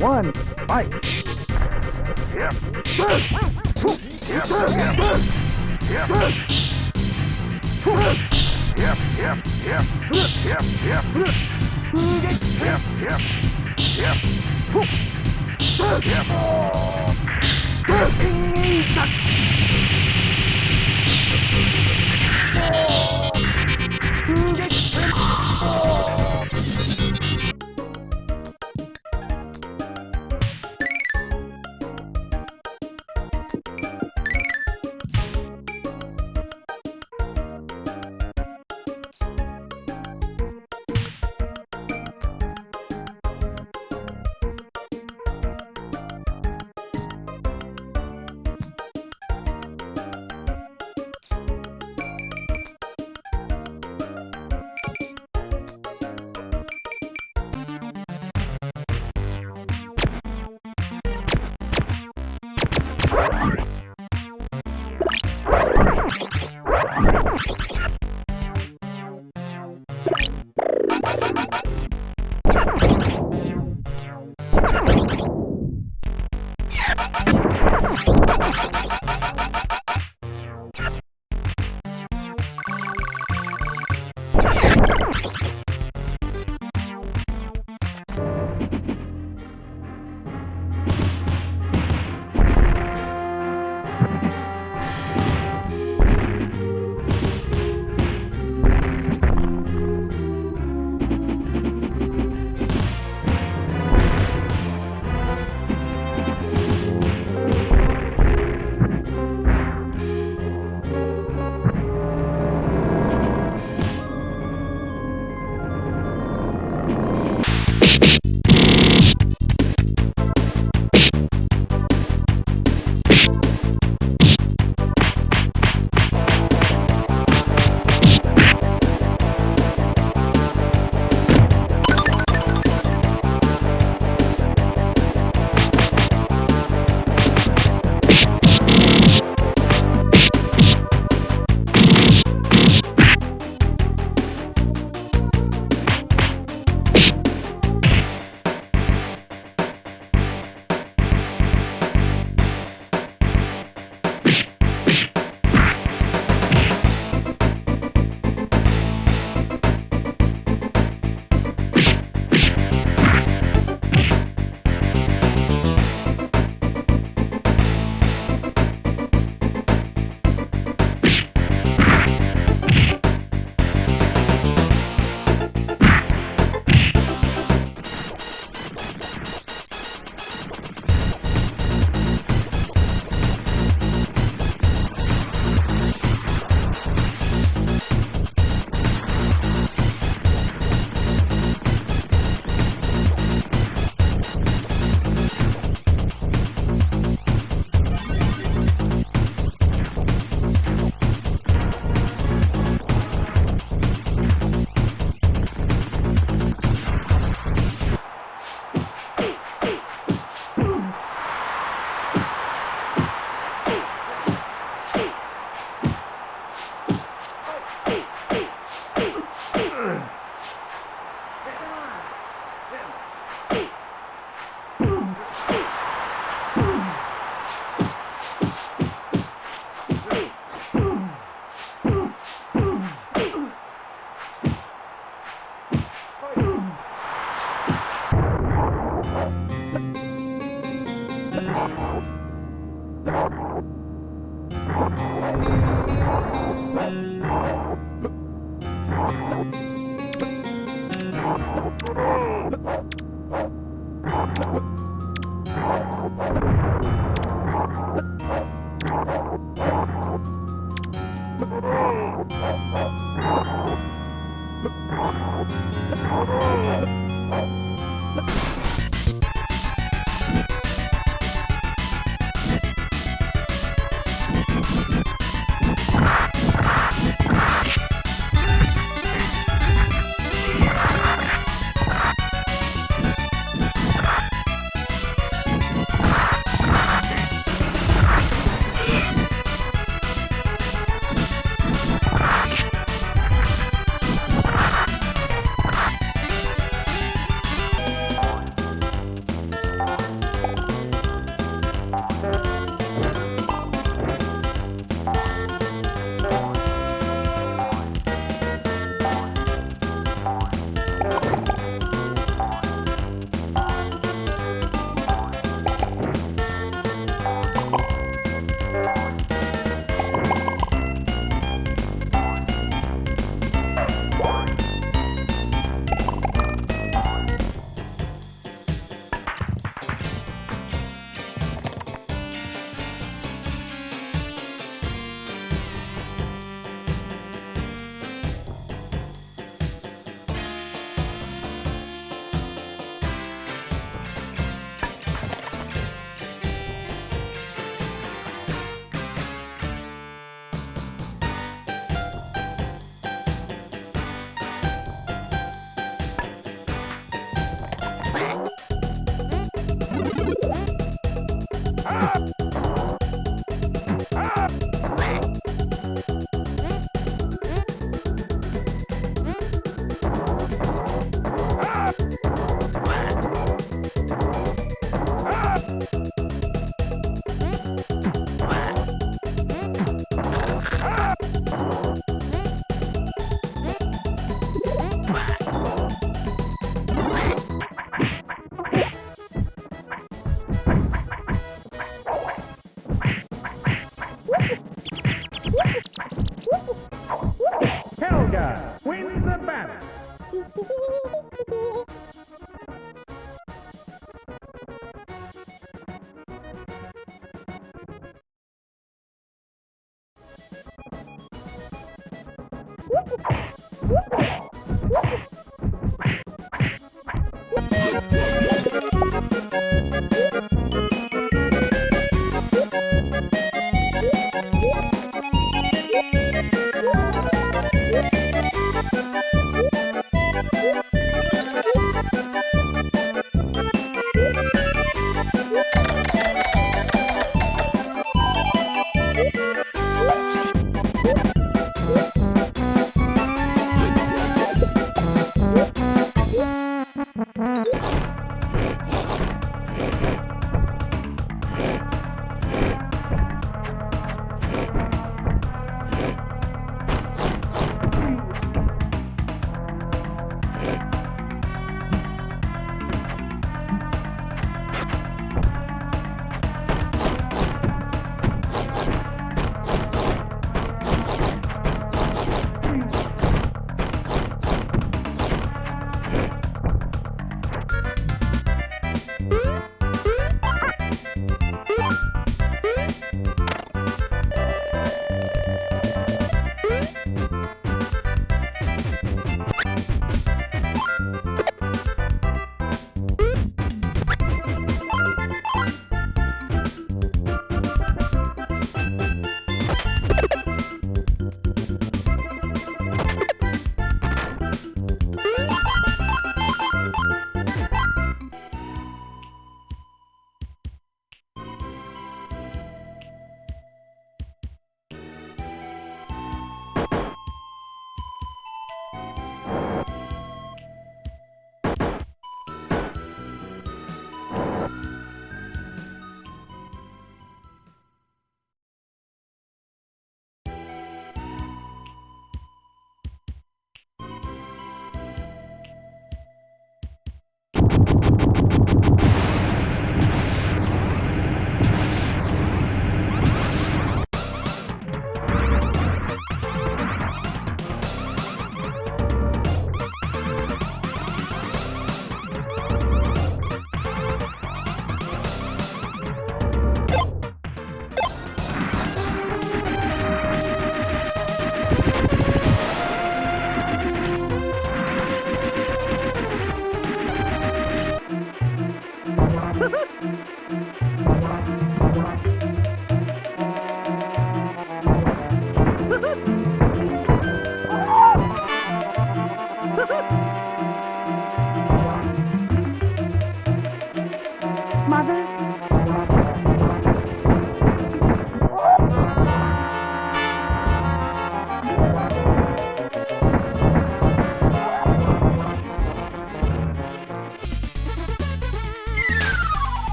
one, fight! Yep. Yep. Yep. Yep. Yep. Yep.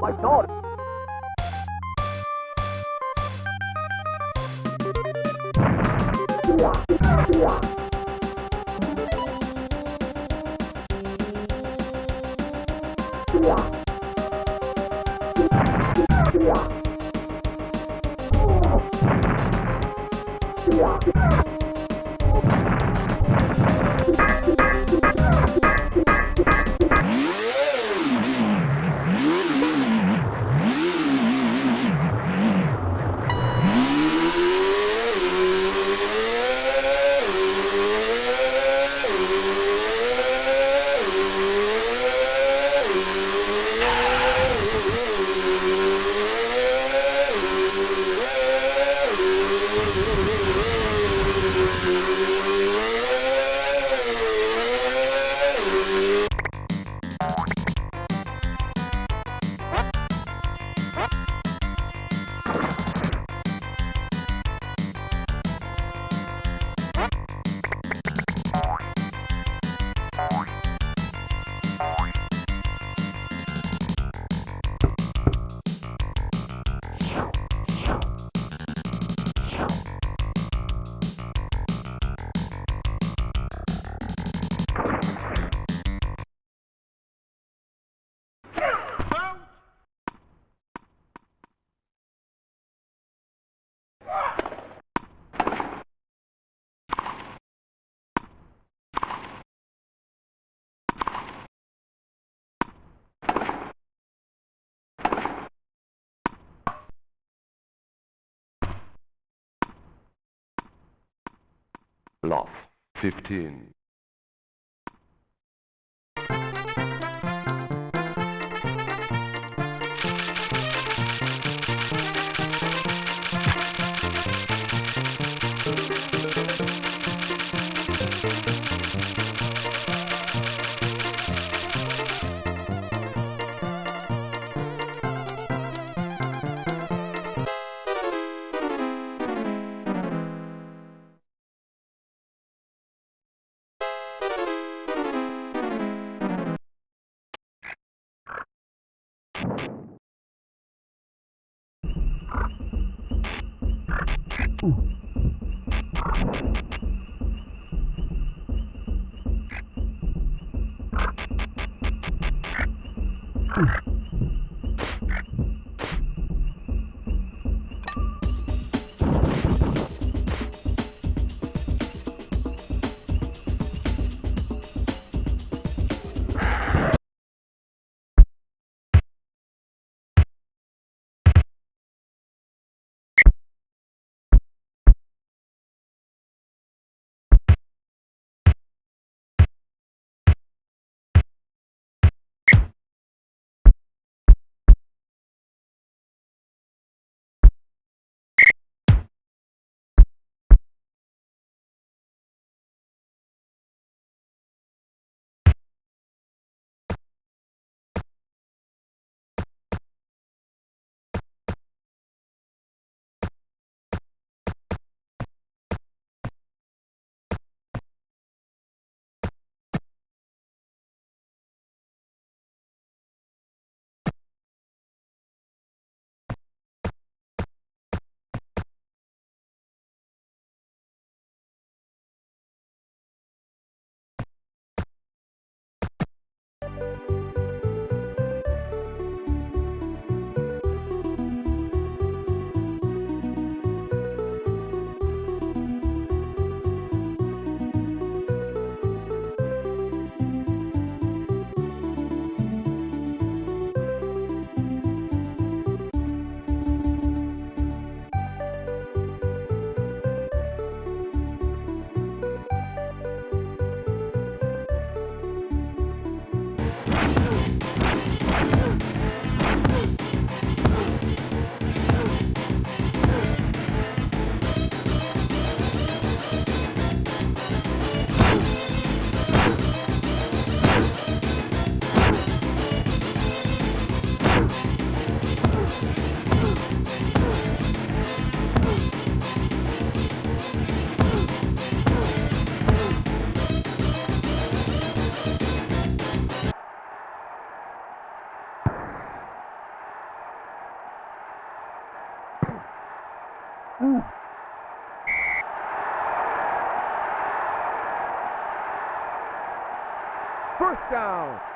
my daughter. Yeah. Love 15. First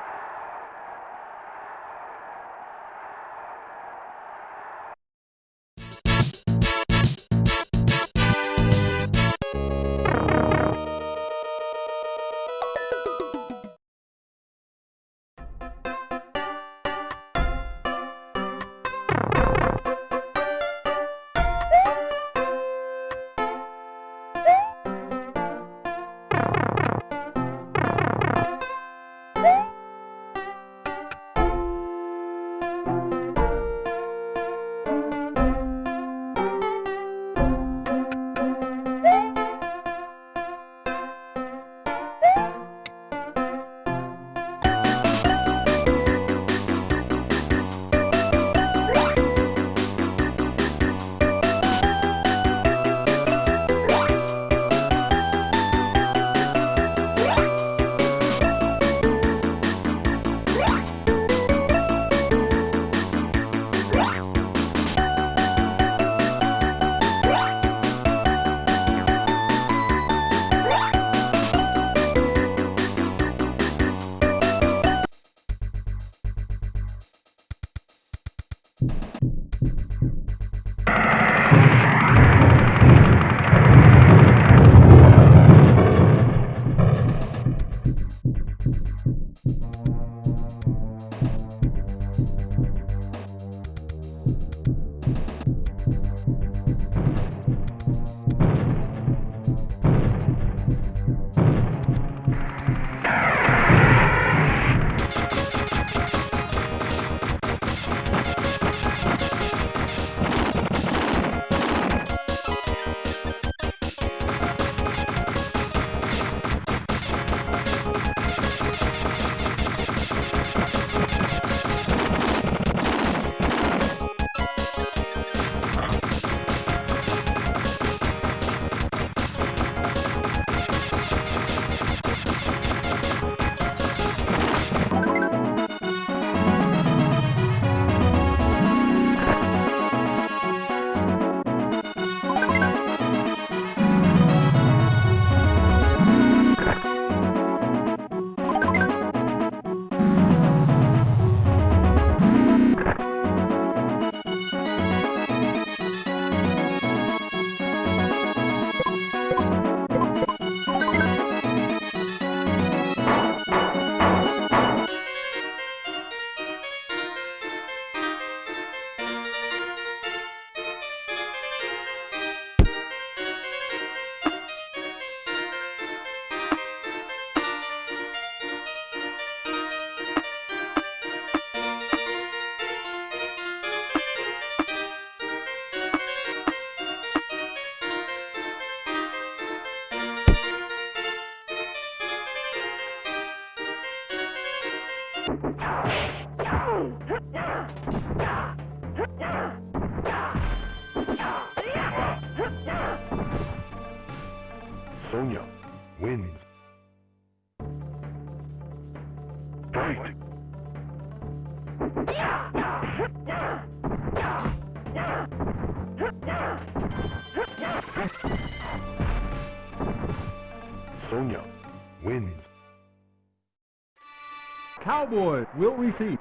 Cowboys will receive.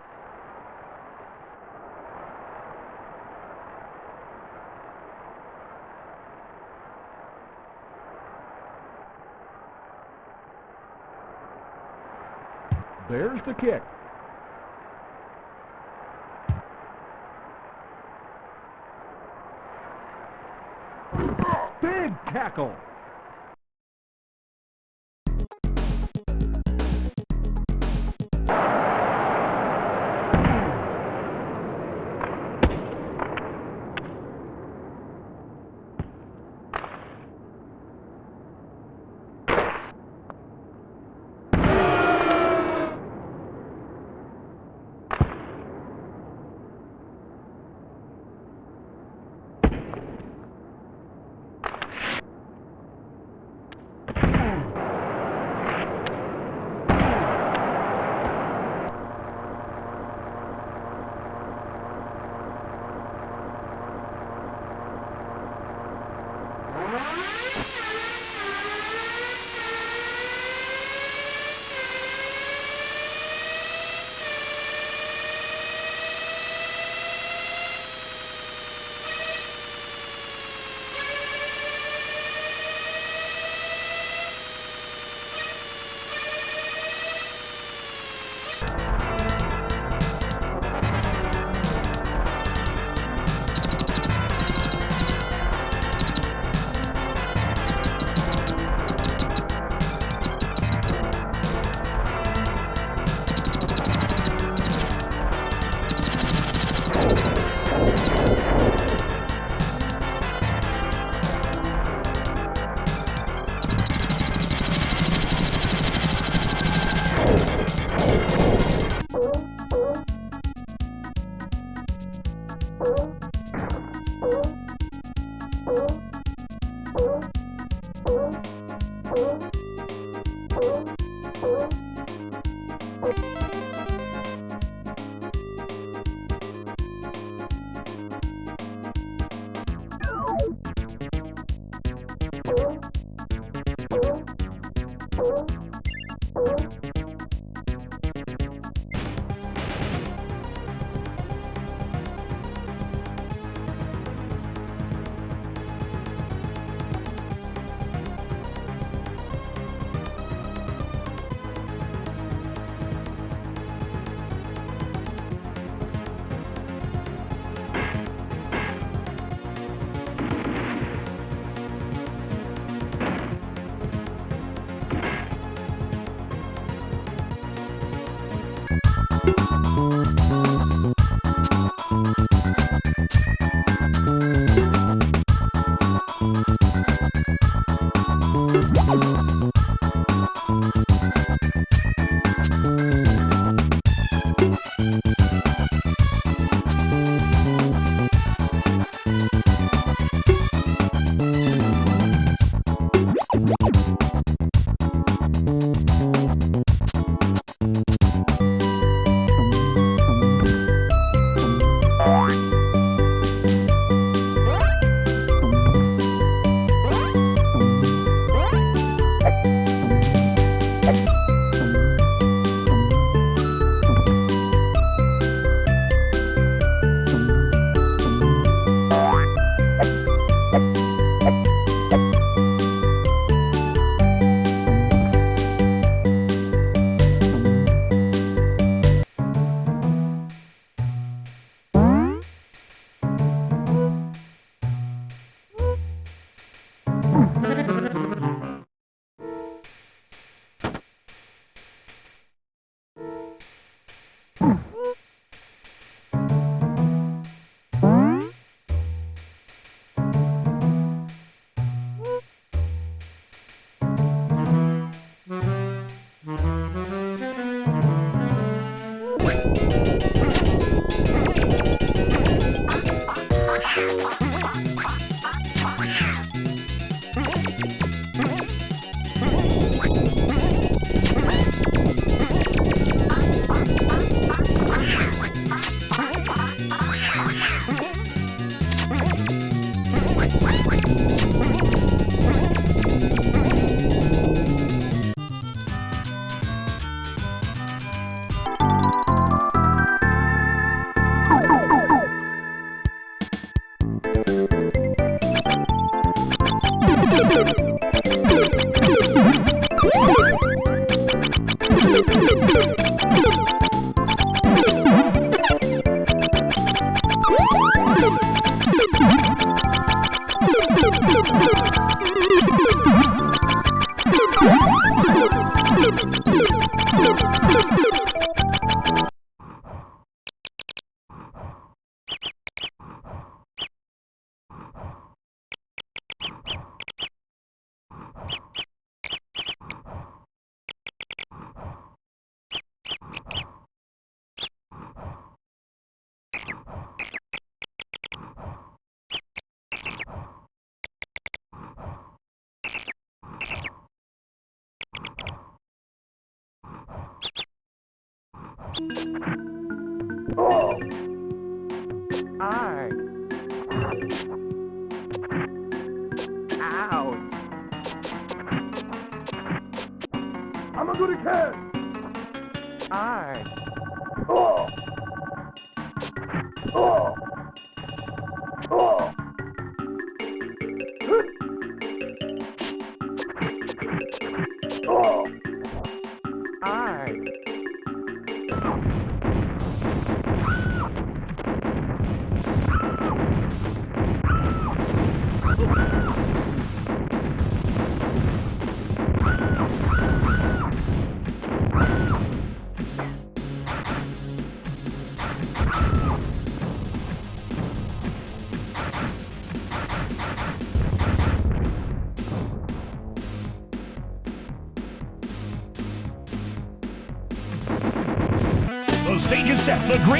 There's the kick. Big tackle.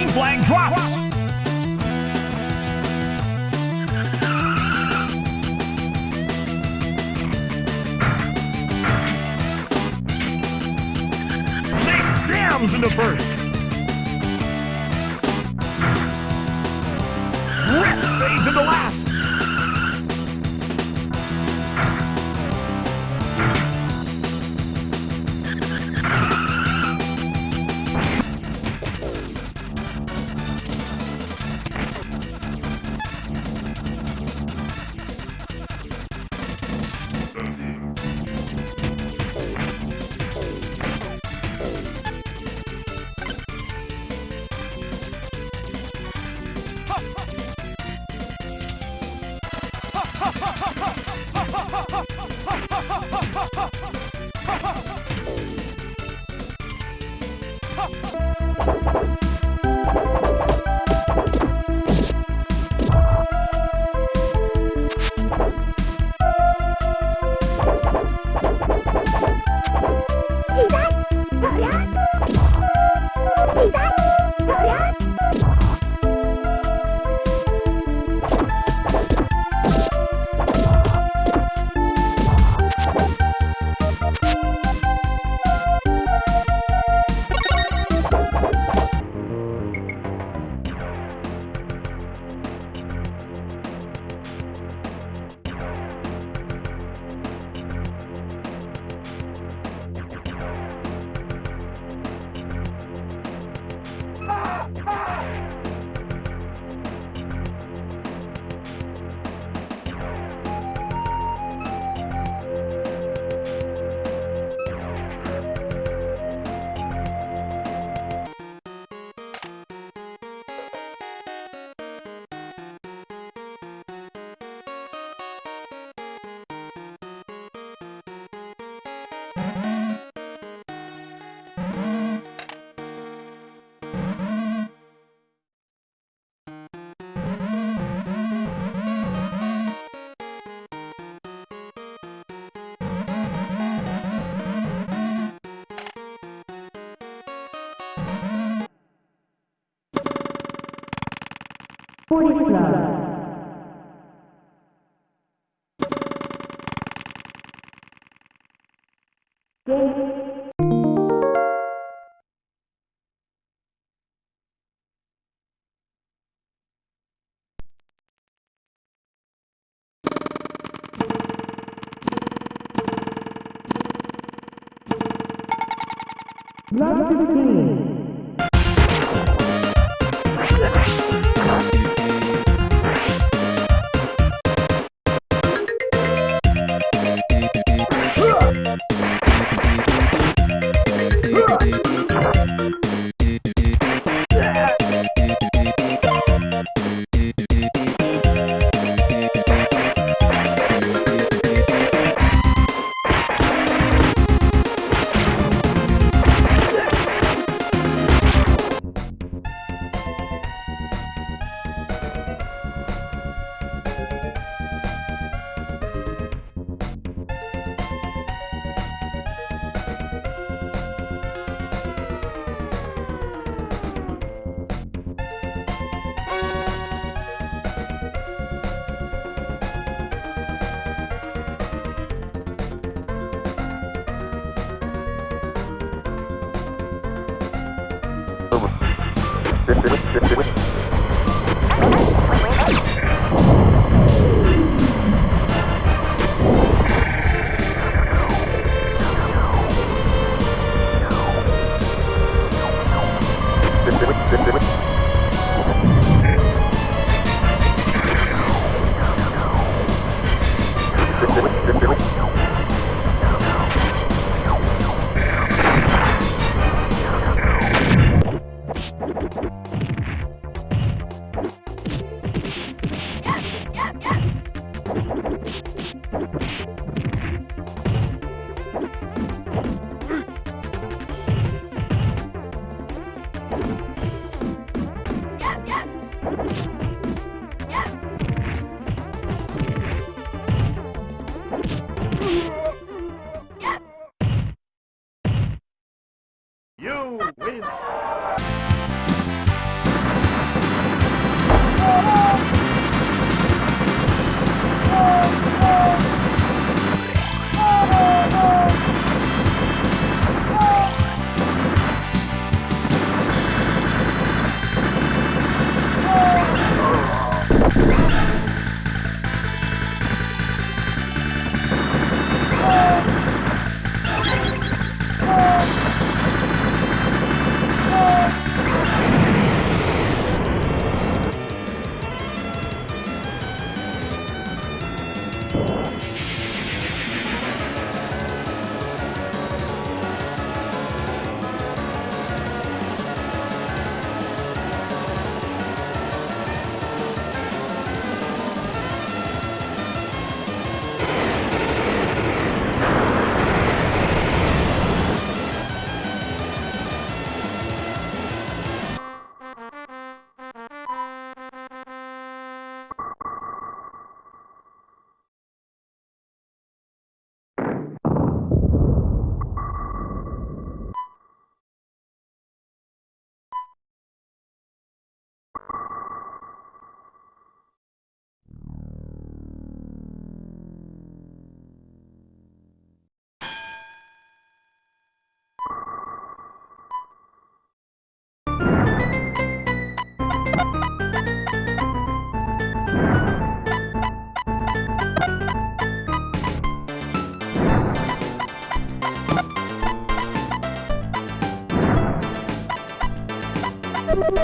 Green flag drops.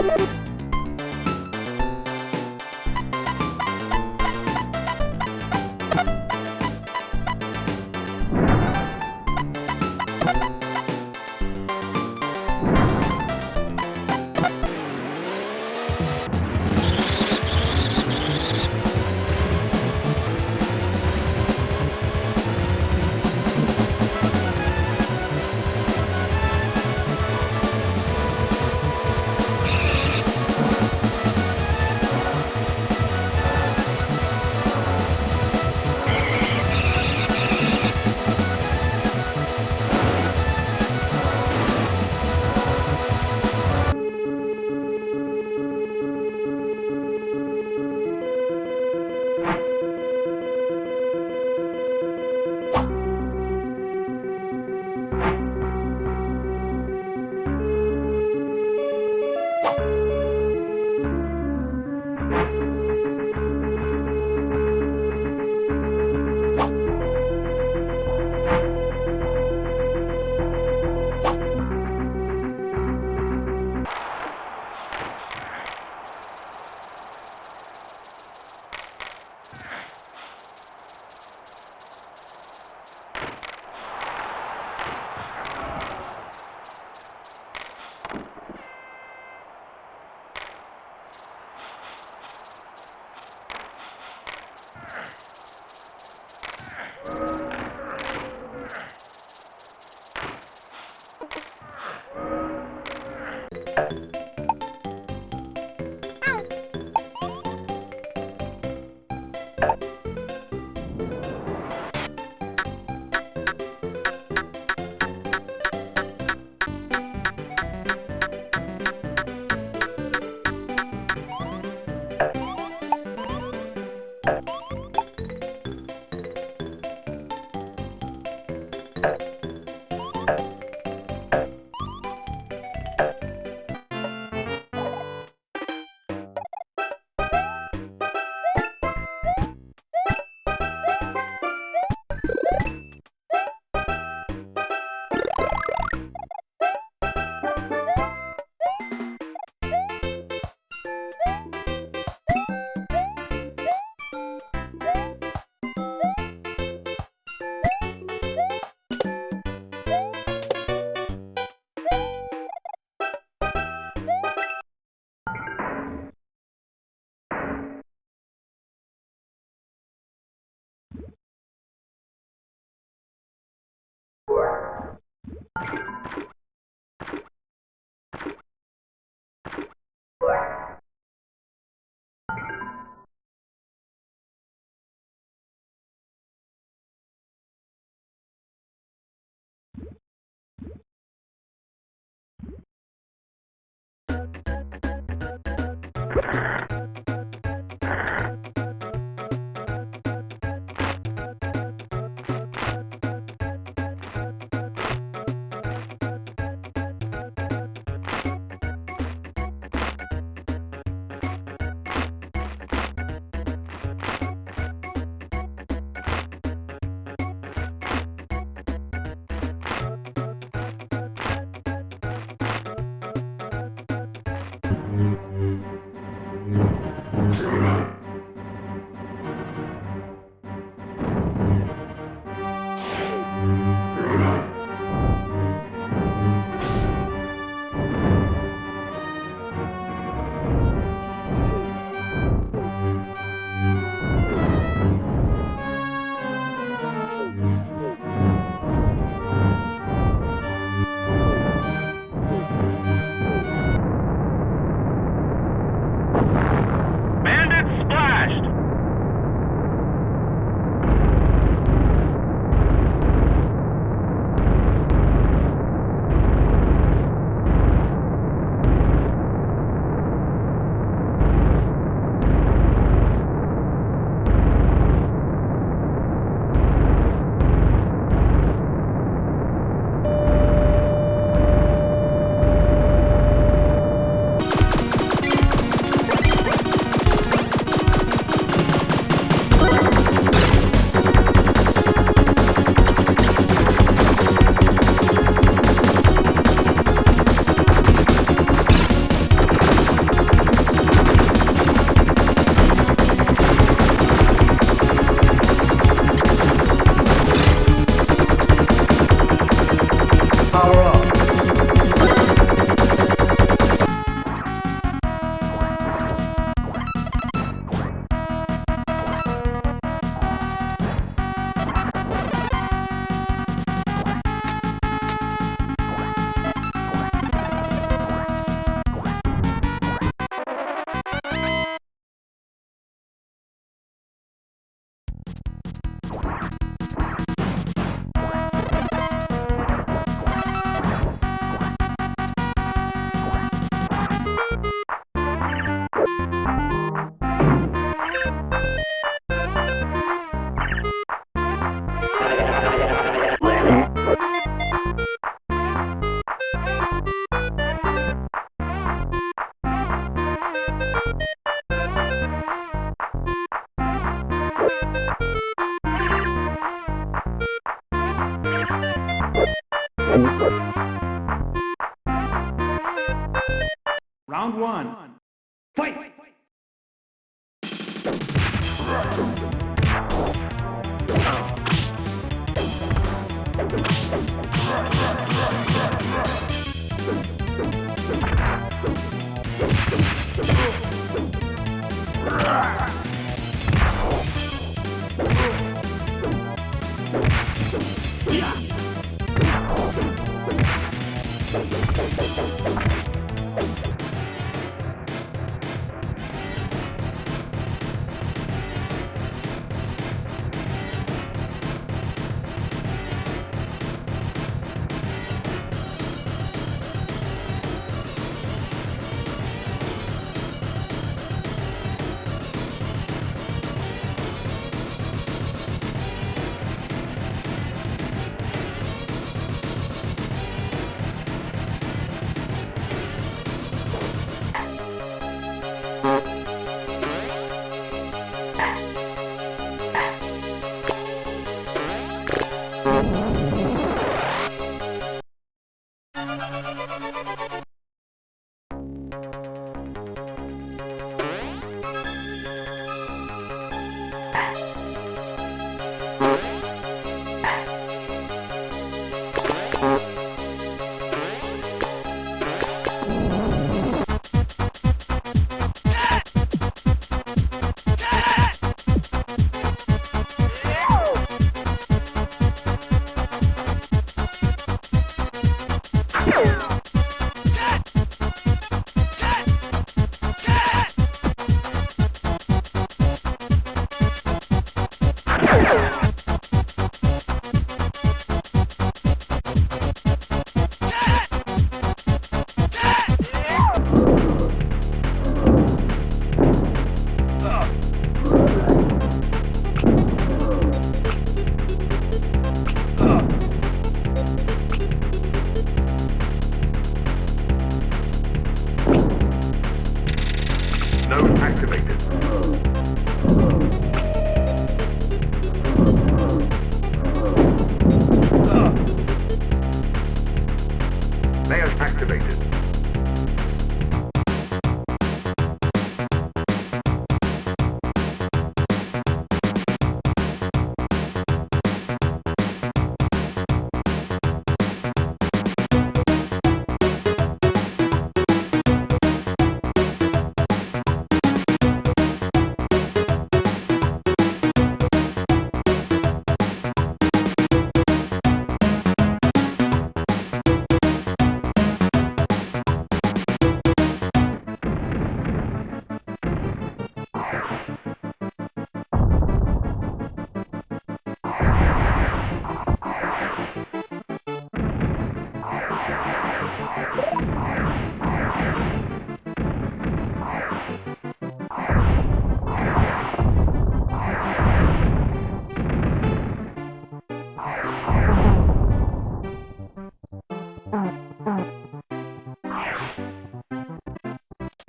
you Thank you.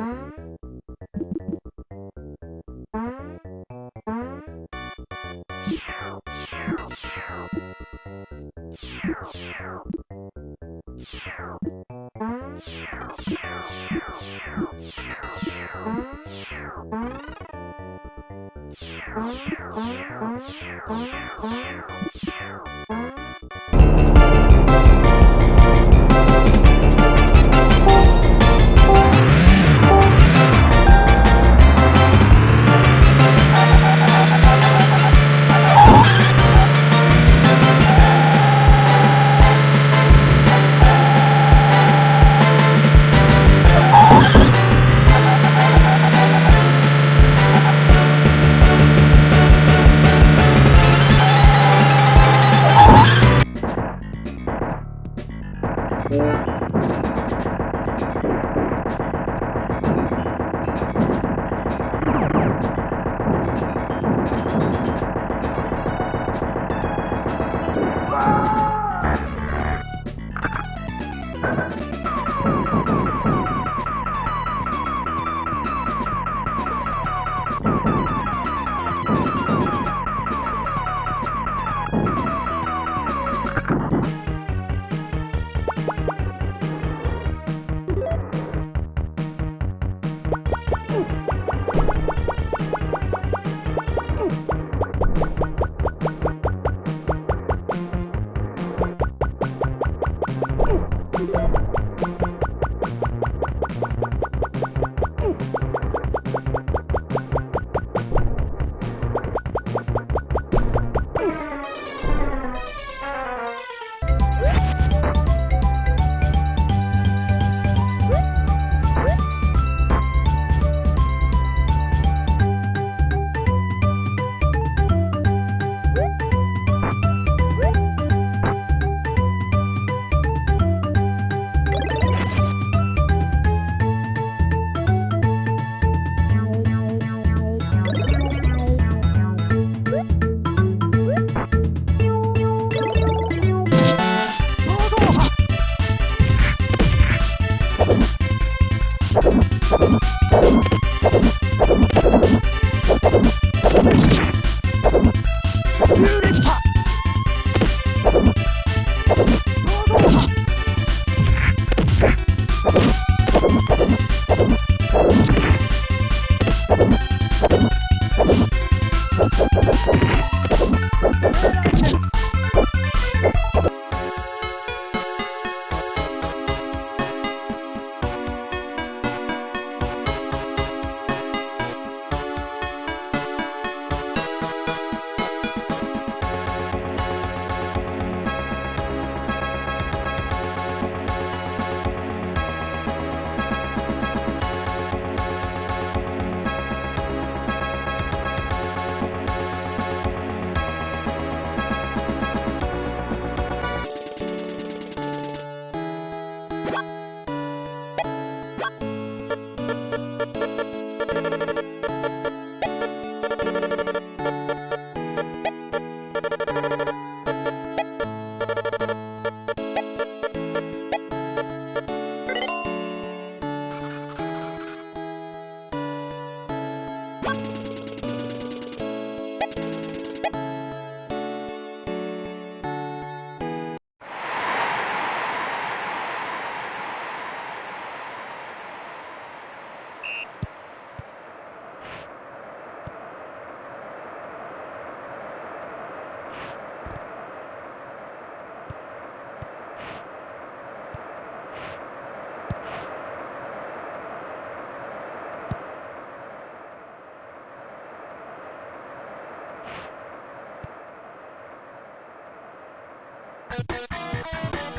Wow.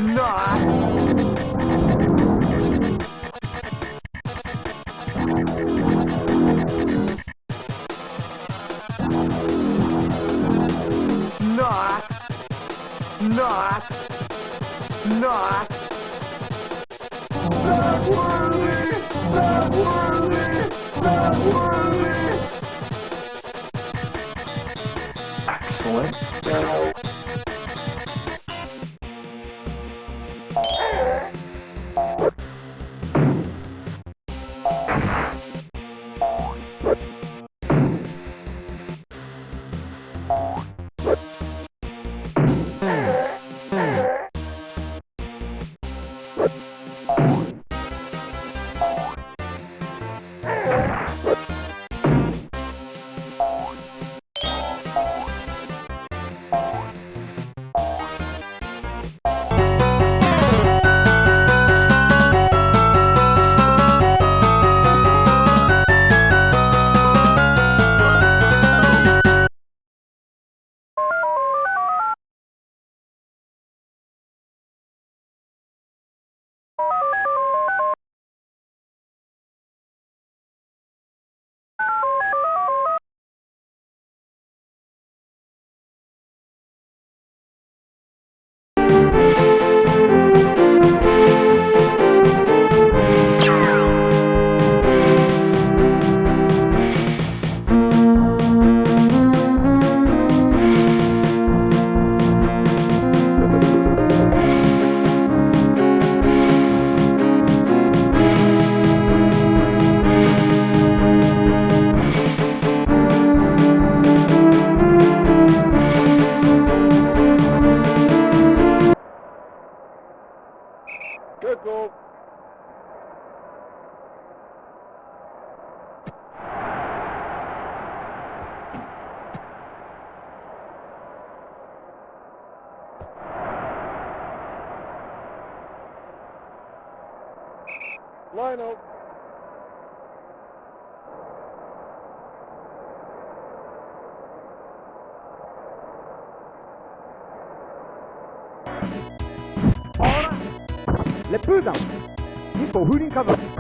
Not. 集団日本風鈴飾り